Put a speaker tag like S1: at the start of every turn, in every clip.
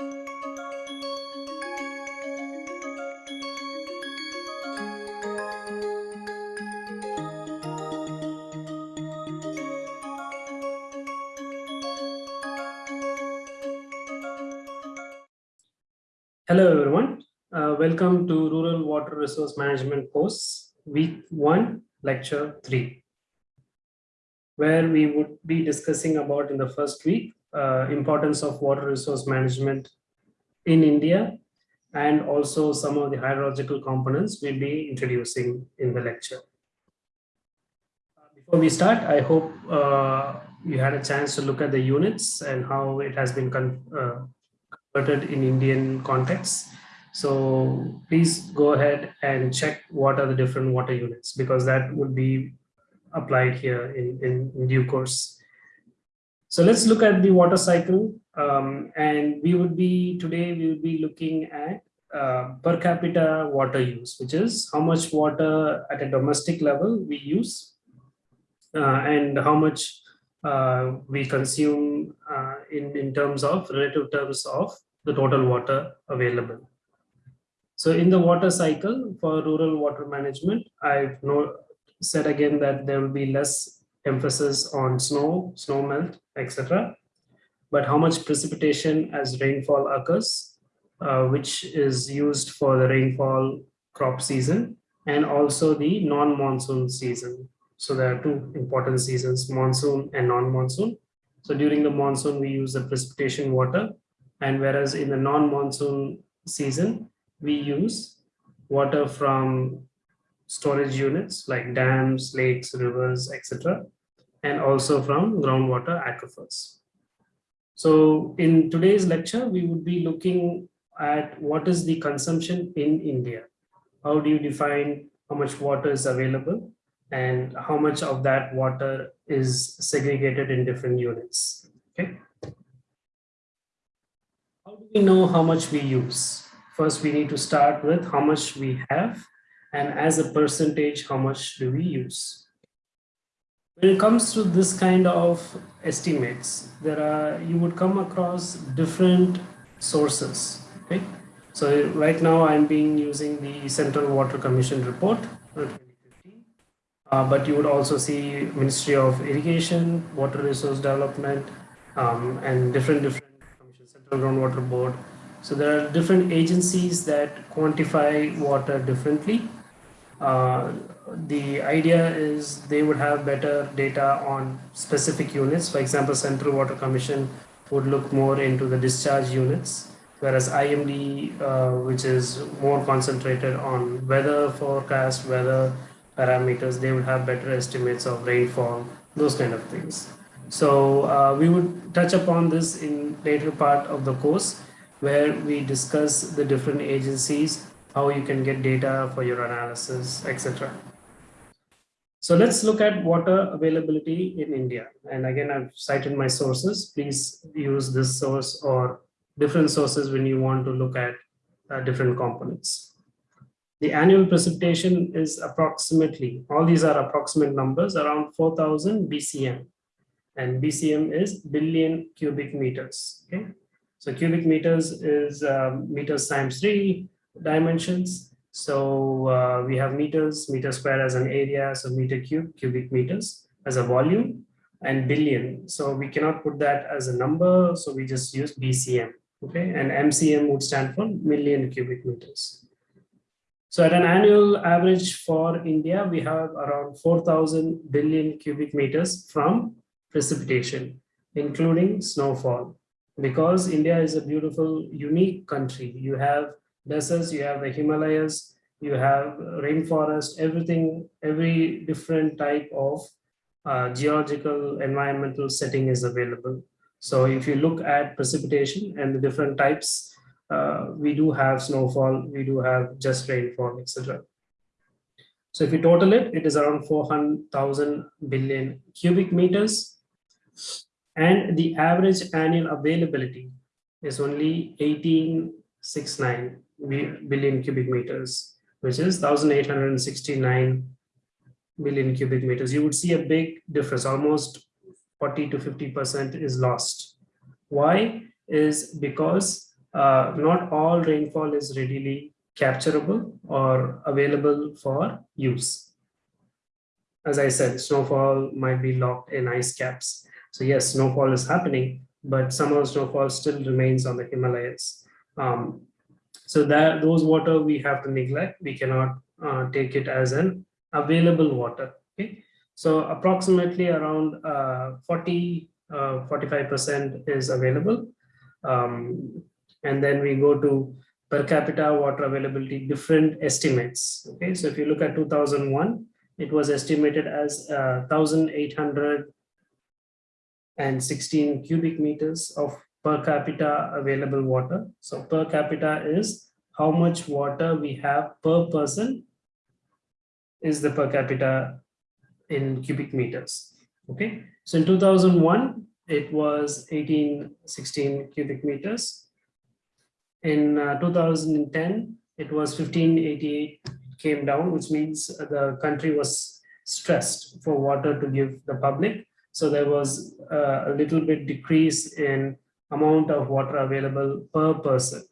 S1: Hello, everyone. Uh, welcome to Rural Water Resource Management course, week one, lecture three, where we would be discussing about in the first week, uh, importance of water resource management in India, and also some of the hydrological components we'll be introducing in the lecture. Uh, before we start, I hope uh, you had a chance to look at the units and how it has been uh, converted in Indian context. So please go ahead and check what are the different water units because that would be applied here in, in, in due course. So let's look at the water cycle um, and we would be today we will be looking at uh, per capita water use, which is how much water at a domestic level we use uh, and how much uh, we consume uh, in, in terms of relative terms of the total water available. So in the water cycle for rural water management, I've no, said again that there will be less emphasis on snow, snow melt, etc. But how much precipitation as rainfall occurs, uh, which is used for the rainfall crop season and also the non-monsoon season. So there are two important seasons, monsoon and non-monsoon. So during the monsoon, we use the precipitation water. And whereas in the non-monsoon season, we use water from storage units like dams, lakes, rivers, etc. And also from groundwater aquifers. So in today's lecture, we would be looking at what is the consumption in India. How do you define how much water is available? and how much of that water is segregated in different units. Okay. How do we know how much we use? First, we need to start with how much we have and as a percentage, how much do we use? When it comes to this kind of estimates, there are you would come across different sources. Okay. So right now I'm being using the Central Water Commission report uh, but you would also see Ministry of Irrigation, Water Resource Development, um, and different different Central Groundwater Board. So there are different agencies that quantify water differently. Uh, the idea is they would have better data on specific units. For example, Central Water Commission would look more into the discharge units, whereas IMD, uh, which is more concentrated on weather forecast, weather parameters, they would have better estimates of rainfall, those kind of things. So uh, we would touch upon this in later part of the course where we discuss the different agencies, how you can get data for your analysis, etc. So let's look at water availability in India. And again, I've cited my sources. Please use this source or different sources when you want to look at uh, different components. The annual precipitation is approximately, all these are approximate numbers, around 4,000 BCM. And BCM is billion cubic meters. Okay, so cubic meters is um, meters times three dimensions. So uh, we have meters, meter square as an area, so meter cube, cubic meters as a volume, and billion. So we cannot put that as a number, so we just use BCM. Okay, and MCM would stand for million cubic meters. So at an annual average for India, we have around 4,000 billion cubic meters from precipitation, including snowfall. Because India is a beautiful, unique country. You have deserts, you have the Himalayas, you have rainforest, everything, every different type of uh, geological environmental setting is available. So if you look at precipitation and the different types uh, we do have snowfall, we do have just rainfall, etc. So if you total it, it is around 400,000 billion cubic meters. And the average annual availability is only 1869 billion cubic meters, which is 1869 billion cubic meters. You would see a big difference, almost 40 to 50% is lost. Why? Is because uh, not all rainfall is readily capturable or available for use. As I said, snowfall might be locked in ice caps. So yes, snowfall is happening, but some of the snowfall still remains on the Himalayas. Um, so that those water we have to neglect. We cannot uh, take it as an available water. Okay, so approximately around uh, 40, 45% uh, is available. Um, and then we go to per capita water availability, different estimates. Okay, so if you look at 2001, it was estimated as uh, 1,816 cubic meters of per capita available water. So per capita is how much water we have per person is the per capita in cubic meters. Okay, so in 2001, it was 1816 cubic meters. In uh, 2010, it was 1588 came down, which means the country was stressed for water to give the public. So there was uh, a little bit decrease in amount of water available per person.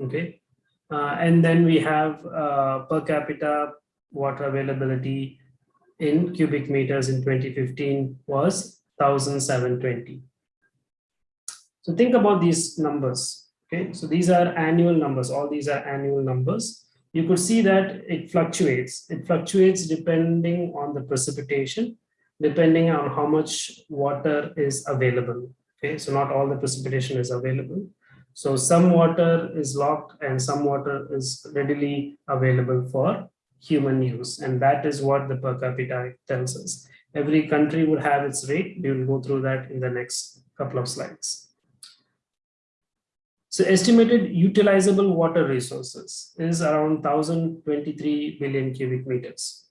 S1: Okay. Uh, and then we have uh, per capita water availability in cubic meters in 2015 was 1720. So think about these numbers. Okay, so these are annual numbers. All these are annual numbers. You could see that it fluctuates. It fluctuates depending on the precipitation, depending on how much water is available. Okay, so not all the precipitation is available. So some water is locked and some water is readily available for human use. And that is what the per capita tells us. Every country would have its rate. We will go through that in the next couple of slides. So estimated utilizable water resources is around 1023 billion cubic meters.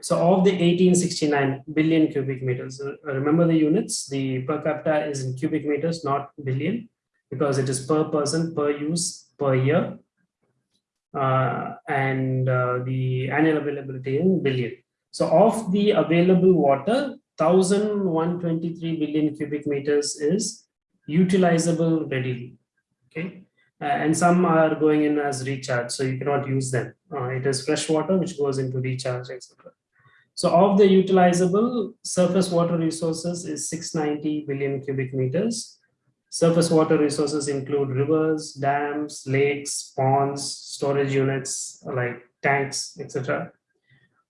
S1: So of the 1869 billion cubic meters, uh, remember the units, the per capita is in cubic meters, not billion, because it is per person, per use, per year. Uh, and uh, the annual availability in billion. So of the available water, 1123 billion cubic meters is utilizable readily. Okay. Uh, and some are going in as recharge, so you cannot use them. Uh, it is fresh water which goes into recharge, etc. So of the utilizable surface water resources is 690 billion cubic meters. Surface water resources include rivers, dams, lakes, ponds, storage units like tanks, etc.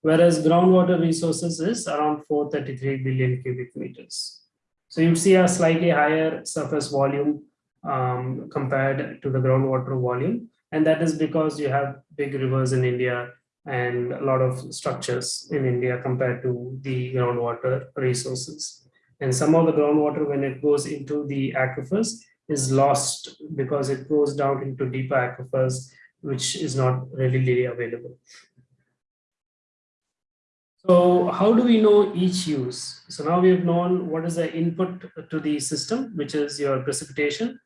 S1: Whereas groundwater resources is around 433 billion cubic meters. So you see a slightly higher surface volume um, compared to the groundwater volume. And that is because you have big rivers in India and a lot of structures in India compared to the groundwater resources. And some of the groundwater, when it goes into the aquifers, is lost because it goes down into deeper aquifers, which is not readily available. So how do we know each use? So now we have known what is the input to the system, which is your precipitation,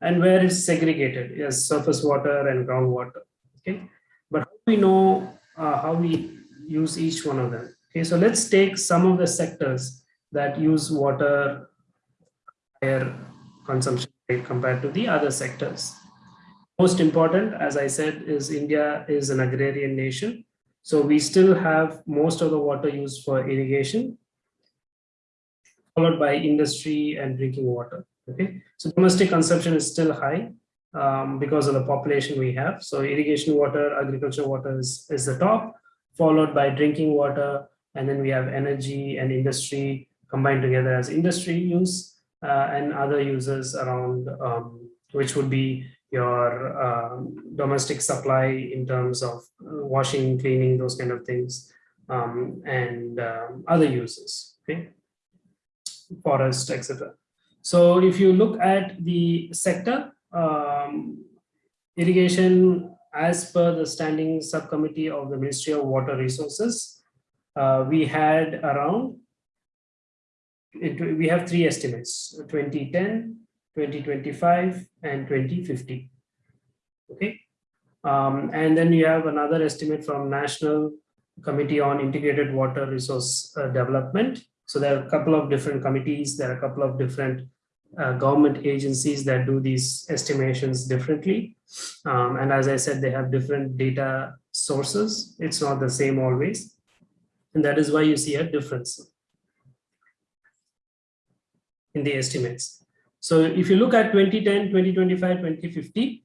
S1: and where it's segregated, yes, surface water and groundwater. Okay, but how do we know uh, how we use each one of them? Okay, so let's take some of the sectors that use water higher consumption rate compared to the other sectors. Most important, as I said, is India is an agrarian nation. So we still have most of the water used for irrigation, followed by industry and drinking water. Okay, so domestic consumption is still high um, because of the population we have. So irrigation water, agriculture water is, is the top, followed by drinking water, and then we have energy and industry combined together as industry use uh, and other users around, um, which would be your um, domestic supply in terms of washing, cleaning, those kind of things, um, and um, other uses, okay? Forest, etc. So if you look at the sector, um, irrigation, as per the standing subcommittee of the Ministry of Water Resources, uh, we had around it, we have three estimates 2010 2025 and 2050 okay? Um, and then you have another estimate from national committee on integrated water resource uh, development. So there are a couple of different committees there are a couple of different uh, government agencies that do these estimations differently. Um, and as I said, they have different data sources. It's not the same always. And that is why you see a difference in the estimates. So if you look at 2010, 2025, 2050,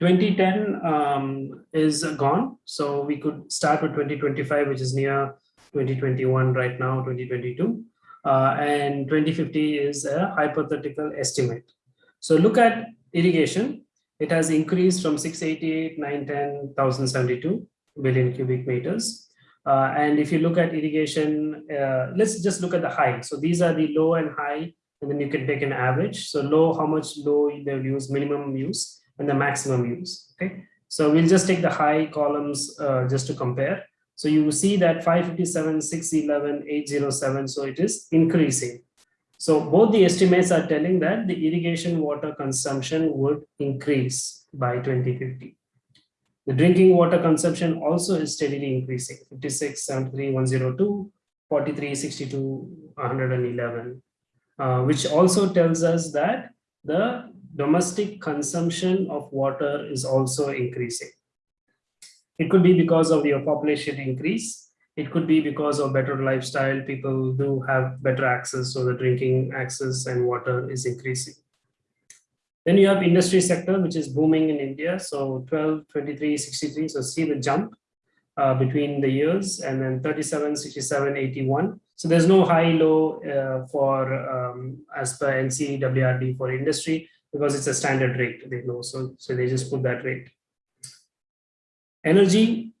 S1: 2010 um, is gone. So we could start with 2025, which is near 2021 right now, 2022. Uh, and 2050 is a hypothetical estimate. So look at irrigation. It has increased from 688, 910, 1072 billion cubic meters. Uh, and if you look at irrigation, uh, let's just look at the high. So these are the low and high, and then you can take an average. So low, how much low they'll use, minimum use, and the maximum use. Okay. So we'll just take the high columns uh, just to compare. So you see that 557, 611, 807, so it is increasing. So both the estimates are telling that the irrigation water consumption would increase by 2050. The drinking water consumption also is steadily increasing, 56, 73, 102, 43, 62, 111, uh, which also tells us that the domestic consumption of water is also increasing. It could be because of your population increase. It could be because of better lifestyle. People do have better access, so the drinking access and water is increasing. Then you have industry sector, which is booming in India. So 12, 23, 63. So see the jump uh, between the years and then 37, 67, 81. So there's no high low uh, for um, as per NCWRD for industry because it's a standard rate they know. So, so they just put that rate. Energy,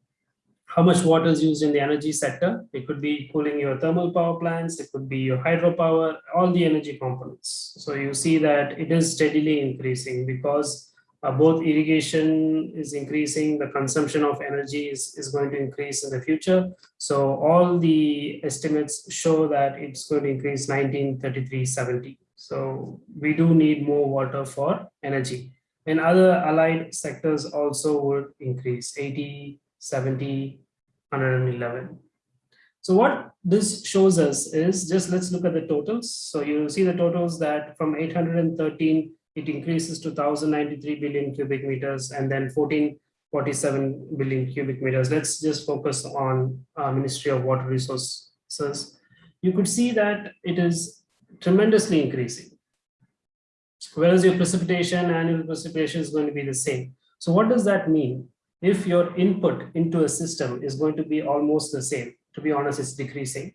S1: how much water is used in the energy sector. It could be cooling your thermal power plants, it could be your hydropower, all the energy components. So you see that it is steadily increasing because uh, both irrigation is increasing, the consumption of energy is, is going to increase in the future. So all the estimates show that it's going to increase 1933 70. So we do need more water for energy and other allied sectors also would increase 80 70 111 so what this shows us is just let's look at the totals. So you see the totals that from 813 it increases to 1093 billion cubic meters and then 1447 billion cubic meters. Let's just focus on uh, ministry of water resources. You could see that it is tremendously increasing whereas your precipitation, annual precipitation is going to be the same. So what does that mean? If your input into a system is going to be almost the same, to be honest, it's decreasing.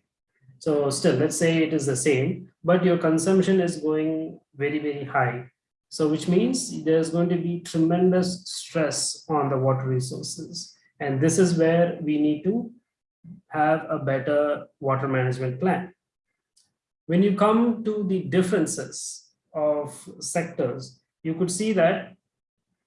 S1: So still, let's say it is the same, but your consumption is going very, very high. So which means there's going to be tremendous stress on the water resources. And this is where we need to have a better water management plan. When you come to the differences of sectors, you could see that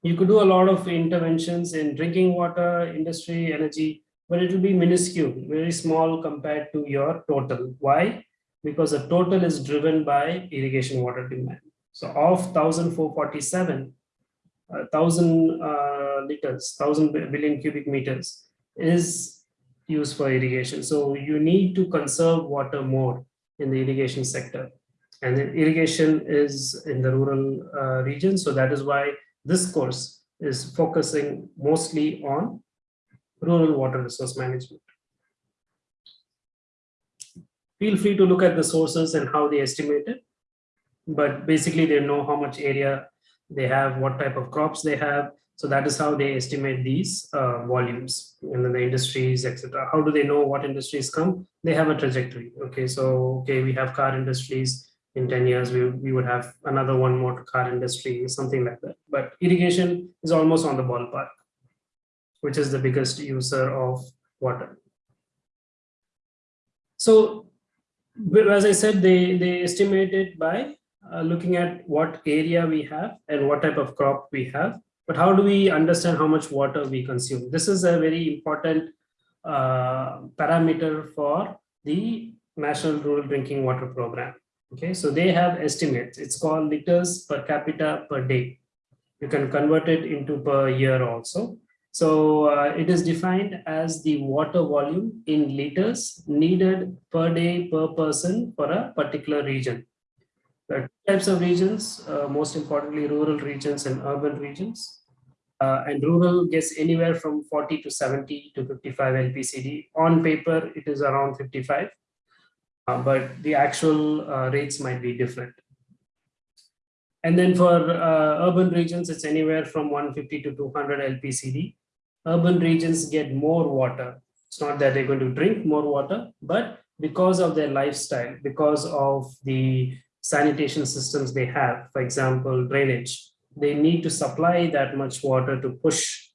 S1: you could do a lot of interventions in drinking water, industry, energy, but it will be minuscule, very small compared to your total. Why? Because the total is driven by irrigation water demand. So of 1,447, uh, 1,000 uh, liters, 1,000 billion cubic meters is used for irrigation. So you need to conserve water more in the irrigation sector and then irrigation is in the rural uh, region. So that is why this course is focusing mostly on rural water resource management. Feel free to look at the sources and how they estimate it. But basically they know how much area they have, what type of crops they have. So that is how they estimate these uh, volumes and then the industries, etc. How do they know what industries come? They have a trajectory. Okay, so okay, we have car industries, in 10 years we, we would have another one more car industry something like that. But irrigation is almost on the ballpark which is the biggest user of water. So as i said they they estimate it by uh, looking at what area we have and what type of crop we have. But how do we understand how much water we consume? This is a very important uh, parameter for the national rural drinking water program Okay, so they have estimates. It's called liters per capita per day. You can convert it into per year also. So uh, it is defined as the water volume in liters needed per day per person for a particular region. There are two types of regions, uh, most importantly, rural regions and urban regions. Uh, and rural gets anywhere from 40 to 70 to 55 LPCD. On paper, it is around 55, uh, but the actual uh, rates might be different. And then for uh, urban regions, it's anywhere from 150 to 200 LPCD. Urban regions get more water. It's not that they're going to drink more water, but because of their lifestyle, because of the sanitation systems they have, for example, drainage, they need to supply that much water to push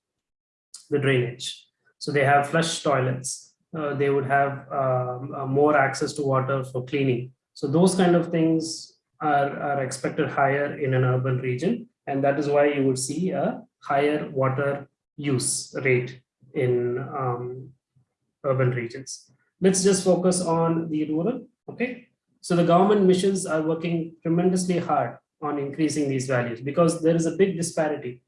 S1: the drainage. So they have flush toilets. Uh, they would have um, uh, more access to water for cleaning. So those kind of things are, are expected higher in an urban region. And that is why you would see a higher water use rate in um, urban regions. Let's just focus on the rural, okay? So the government missions are working tremendously hard on increasing these values because there is a big disparity.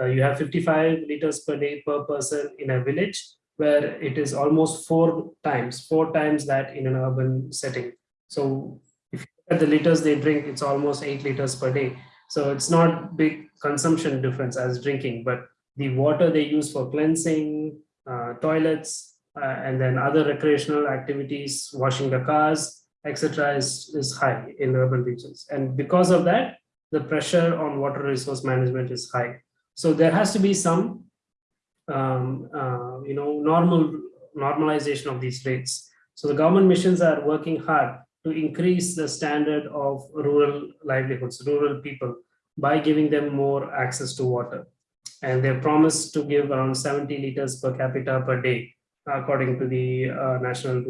S1: Uh, you have 55 liters per day per person in a village where it is almost four times, four times that in an urban setting. So if you look at the liters they drink, it's almost eight liters per day. So it's not big consumption difference as drinking, but the water they use for cleansing, uh, toilets, uh, and then other recreational activities, washing the cars, etc., is, is high in urban regions. And because of that, the pressure on water resource management is high. So there has to be some, um, uh, you know, normal normalization of these rates. So the government missions are working hard to increase the standard of rural livelihoods, rural people, by giving them more access to water. And they're promised to give around 70 liters per capita per day according to the uh, National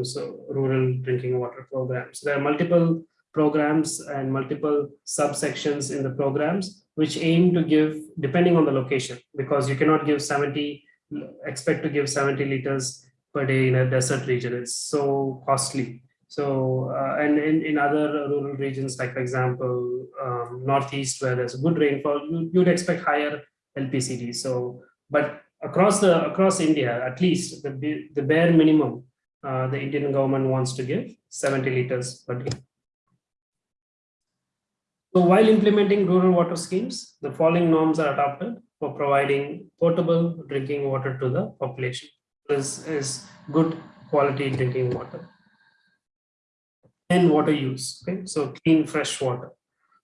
S1: Rural Drinking Water Program. So there are multiple programs and multiple subsections in the programs which aim to give, depending on the location, because you cannot give 70, expect to give 70 liters per day in a desert region. It's so costly. So, uh, and in, in other rural regions, like for example, um, Northeast, where there's good rainfall, you, you'd expect higher LPCD. So, but across the across India, at least the, the bare minimum uh, the Indian government wants to give 70 liters per day. So while implementing rural water schemes, the following norms are adopted for providing potable drinking water to the population. This is good quality drinking water. And water use, okay? So clean, fresh water.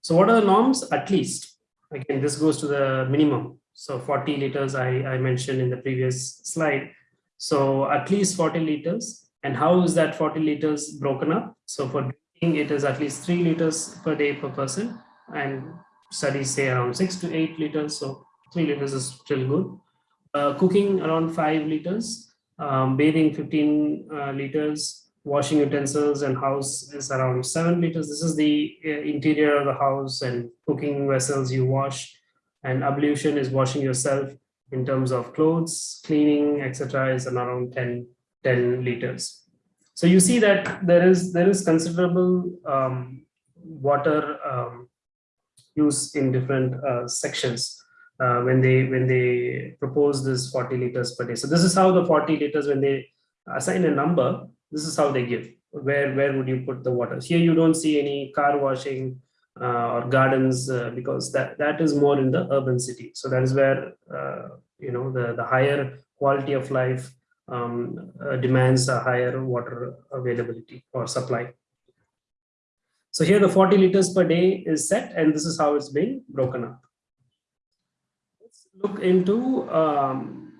S1: So what are the norms? At least, again, this goes to the minimum. So 40 liters I, I mentioned in the previous slide. So at least 40 liters. And how is that 40 liters broken up? So for it is at least three liters per day per person. And studies say around six to eight liters. So three liters is still good. Uh, cooking around five liters. Um, bathing 15 uh, liters. Washing utensils and house is around seven liters. This is the uh, interior of the house and cooking vessels you wash and ablution is washing yourself in terms of clothes, cleaning, etc. is around 10, 10 liters. So you see that there is there is considerable um, water um, use in different uh, sections uh, when they when they propose this 40 liters per day. So this is how the 40 liters when they assign a number, this is how they give. Where where would you put the water? Here you don't see any car washing, uh, or gardens uh, because that that is more in the urban city so that is where uh, you know the the higher quality of life um, demands a higher water availability or supply. So here the 40 liters per day is set and this is how it's being broken up. Let's look into um,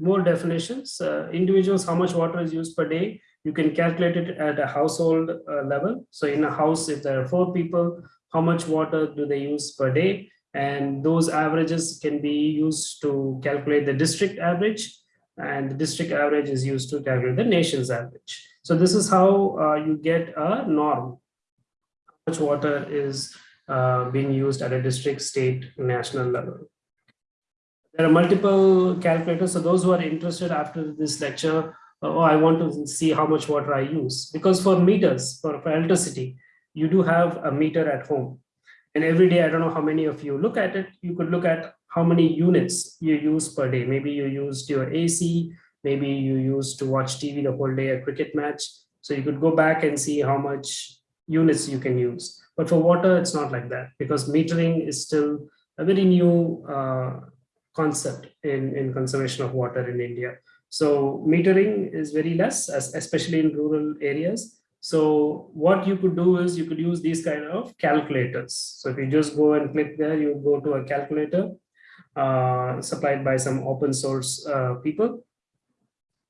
S1: more definitions. Uh, individuals how much water is used per day? You can calculate it at a household uh, level. So in a house if there are four people how much water do they use per day? And those averages can be used to calculate the district average and the district average is used to calculate the nation's average. So this is how uh, you get a norm. How much water is uh, being used at a district, state, national level. There are multiple calculators. So those who are interested after this lecture, oh, I want to see how much water I use. Because for meters, for, for electricity, you do have a meter at home. And every day, I don't know how many of you look at it, you could look at how many units you use per day. Maybe you used your AC, maybe you used to watch TV the whole day, a cricket match. So you could go back and see how much units you can use. But for water, it's not like that because metering is still a very new uh, concept in, in conservation of water in India. So metering is very less, especially in rural areas. So what you could do is you could use these kind of calculators. So if you just go and click there, you go to a calculator uh, supplied by some open source uh, people.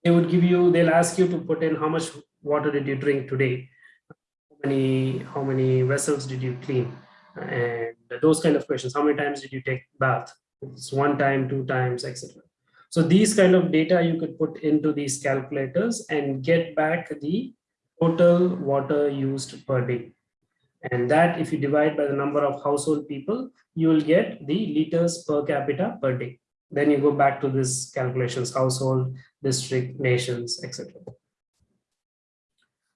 S1: They would give you, they'll ask you to put in how much water did you drink today? How many, how many vessels did you clean? And those kind of questions. How many times did you take bath? It's one time, two times, etc. So these kind of data you could put into these calculators and get back the total water used per day. And that if you divide by the number of household people, you will get the liters per capita per day. Then you go back to this calculations, household, district, nations, etc.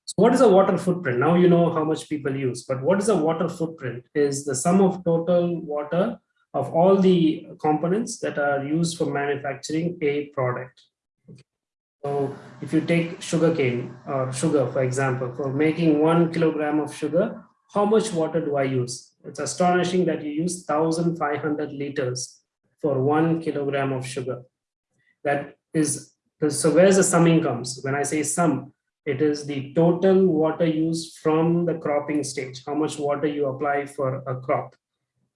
S1: So what is a water footprint? Now you know how much people use, but what is a water footprint? Is the sum of total water of all the components that are used for manufacturing a product. So if you take sugarcane or sugar, for example, for making one kilogram of sugar, how much water do I use? It's astonishing that you use 1,500 liters for one kilogram of sugar. That is, so where's the summing comes? When I say sum, it is the total water used from the cropping stage, how much water you apply for a crop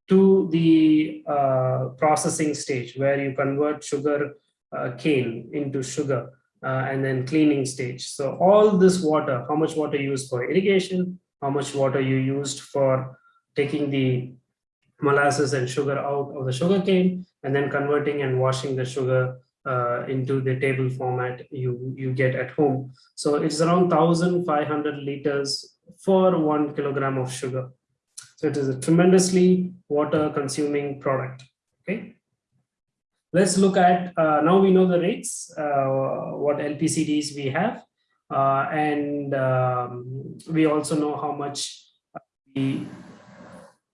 S1: to the uh, processing stage where you convert sugar uh, cane into sugar uh, and then cleaning stage. So all this water, how much water used for irrigation, how much water you used for taking the molasses and sugar out of the sugar cane and then converting and washing the sugar uh, into the table format you, you get at home. So it's around 1,500 liters for one kilogram of sugar. So it is a tremendously water consuming product. Okay. Let's look at, uh, now we know the rates, uh, what LPCDs we have, uh, and um, we also know how much the,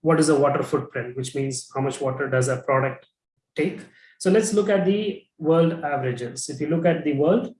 S1: what is the water footprint, which means how much water does a product take. So let's look at the world averages. If you look at the world,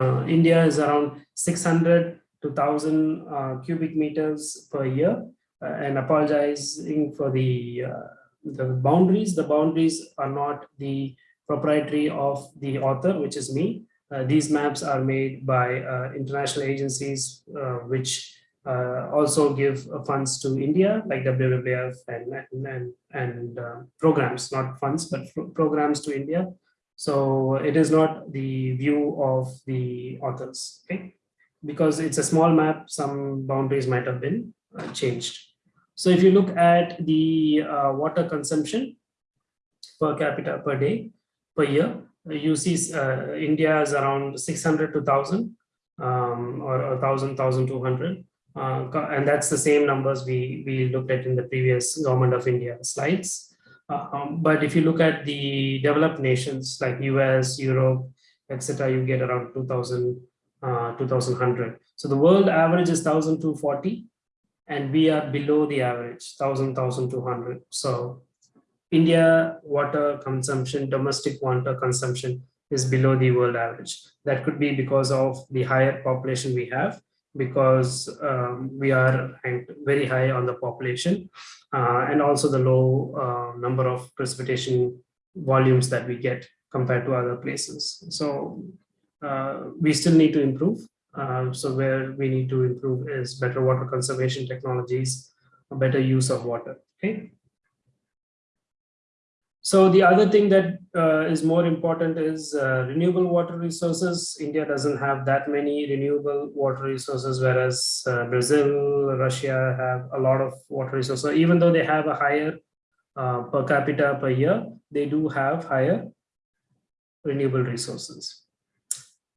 S1: uh, India is around 600 to 1000 uh, cubic meters per year. Uh, and apologizing for the, uh, the boundaries, the boundaries are not the proprietary of the author, which is me. Uh, these maps are made by international agencies, which uh, also give uh, funds to India, like WWF and, and, and uh, programs, not funds, but programs to India. So it is not the view of the authors, okay? Because it's a small map, some boundaries might have been uh, changed. So if you look at the uh, water consumption per capita per day, per year, you see uh, India is around 600 to 1000 um, or 1000, 1200 uh, and that's the same numbers we, we looked at in the previous government of India slides. Uh, um, but if you look at the developed nations like US, Europe, etc., you get around 2000, uh, 2100. So the world average is 1240 and we are below the average 1000, 1200. So India water consumption, domestic water consumption is below the world average. That could be because of the higher population we have because um, we are ranked very high on the population uh, and also the low uh, number of precipitation volumes that we get compared to other places. So uh, we still need to improve. Uh, so where we need to improve is better water conservation technologies, better use of water. Okay. So the other thing that uh, is more important is uh, renewable water resources. India doesn't have that many renewable water resources, whereas uh, Brazil, Russia have a lot of water resources. So even though they have a higher uh, per capita per year, they do have higher renewable resources.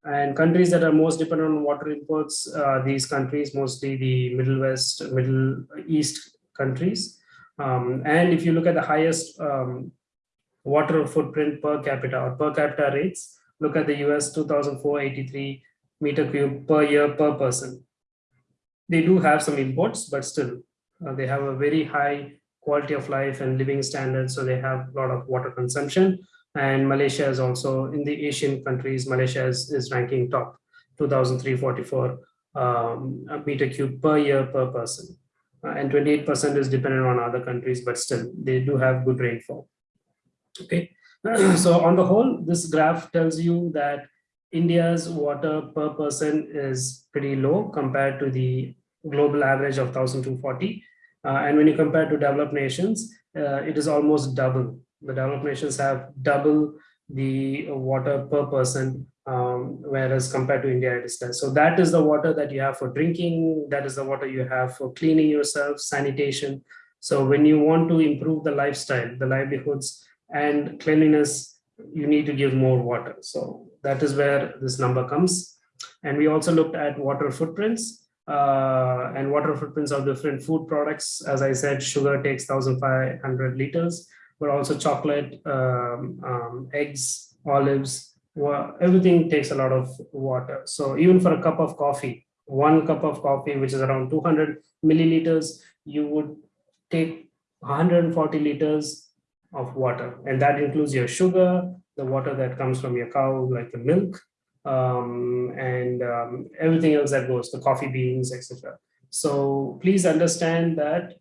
S1: And countries that are most dependent on water imports, uh, these countries, mostly the Middle West, Middle East countries. Um, and if you look at the highest um, water footprint per capita or per capita rates. Look at the US 2,483 meter cube per year per person. They do have some imports, but still uh, they have a very high quality of life and living standards. So they have a lot of water consumption. And Malaysia is also in the Asian countries, Malaysia is, is ranking top 2,344 um, meter cube per year per person. uh, and 28% is dependent on other countries, but still they do have good rainfall. Okay, so on the whole, this graph tells you that India's water per person is pretty low compared to the global average of 1,240. Uh, and when you compare to developed nations, uh, it is almost double. The developed nations have double the water per person, um, whereas compared to India, it is less. So that is the water that you have for drinking. That is the water you have for cleaning yourself, sanitation. So when you want to improve the lifestyle, the livelihoods and cleanliness, you need to give more water. So that is where this number comes. And we also looked at water footprints uh, and water footprints of different food products. As I said, sugar takes 1,500 liters, but also chocolate, um, um, eggs, olives, everything takes a lot of water. So even for a cup of coffee, one cup of coffee, which is around 200 milliliters, you would take 140 liters of water. And that includes your sugar, the water that comes from your cow, like the milk, um, and um, everything else that goes, the coffee beans, etc. So please understand that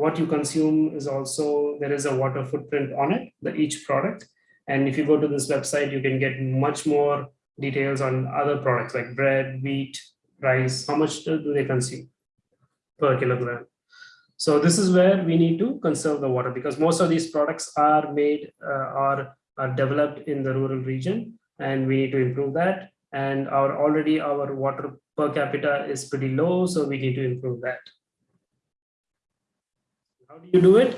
S1: what you consume is also, there is a water footprint on it, the each product. And if you go to this website, you can get much more details on other products like bread, wheat, rice, how much do they consume per kilogram. So this is where we need to conserve the water because most of these products are made uh, or are developed in the rural region and we need to improve that. And our already our water per capita is pretty low, so we need to improve that. How do you do it?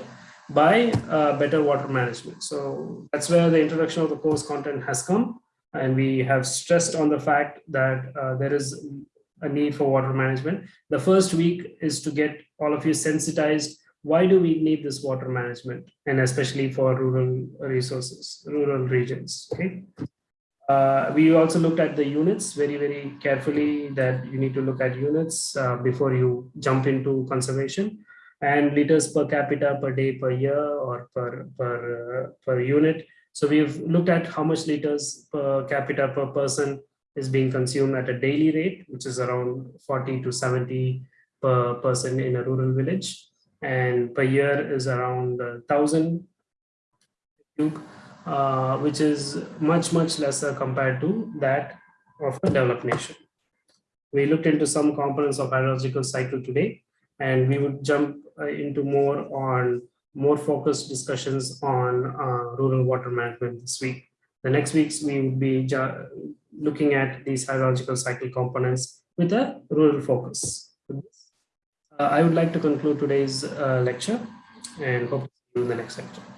S1: By uh, better water management. So that's where the introduction of the course content has come. And we have stressed on the fact that uh, there is a need for water management. The first week is to get all of you sensitized. Why do we need this water management? And especially for rural resources, rural regions, okay? Uh, we also looked at the units very, very carefully that you need to look at units uh, before you jump into conservation and liters per capita per day per year or per, per, uh, per unit. So we've looked at how much liters per capita per person is being consumed at a daily rate, which is around 40 to 70 per person in a rural village. And per year is around 1,000 cube, uh, which is much, much lesser compared to that of a developed nation. We looked into some components of hydrological cycle today, and we would jump into more on more focused discussions on uh, rural water management this week. The next weeks we will be looking at these hydrological cycle components with a rural focus. Uh, I would like to conclude today's uh, lecture and hope to see you in the next lecture.